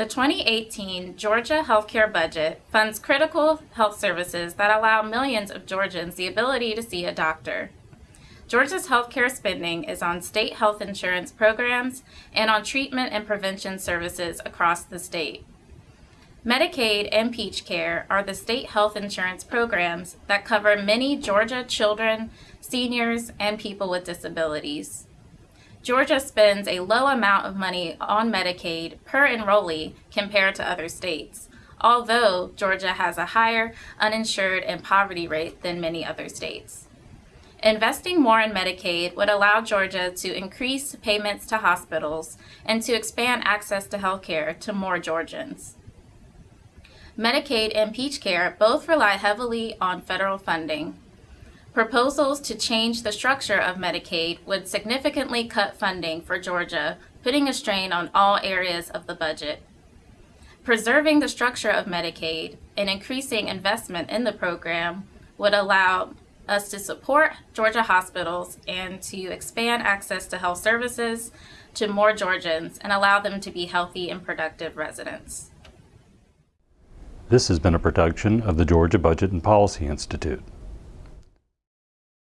The 2018 Georgia healthcare budget funds critical health services that allow millions of Georgians the ability to see a doctor. Georgia's healthcare spending is on state health insurance programs and on treatment and prevention services across the state. Medicaid and Peach Care are the state health insurance programs that cover many Georgia children, seniors, and people with disabilities. Georgia spends a low amount of money on Medicaid per enrollee compared to other states, although Georgia has a higher uninsured and poverty rate than many other states. Investing more in Medicaid would allow Georgia to increase payments to hospitals and to expand access to health care to more Georgians. Medicaid and Peach Care both rely heavily on federal funding. Proposals to change the structure of Medicaid would significantly cut funding for Georgia, putting a strain on all areas of the budget. Preserving the structure of Medicaid and increasing investment in the program would allow us to support Georgia hospitals and to expand access to health services to more Georgians and allow them to be healthy and productive residents. This has been a production of the Georgia Budget and Policy Institute.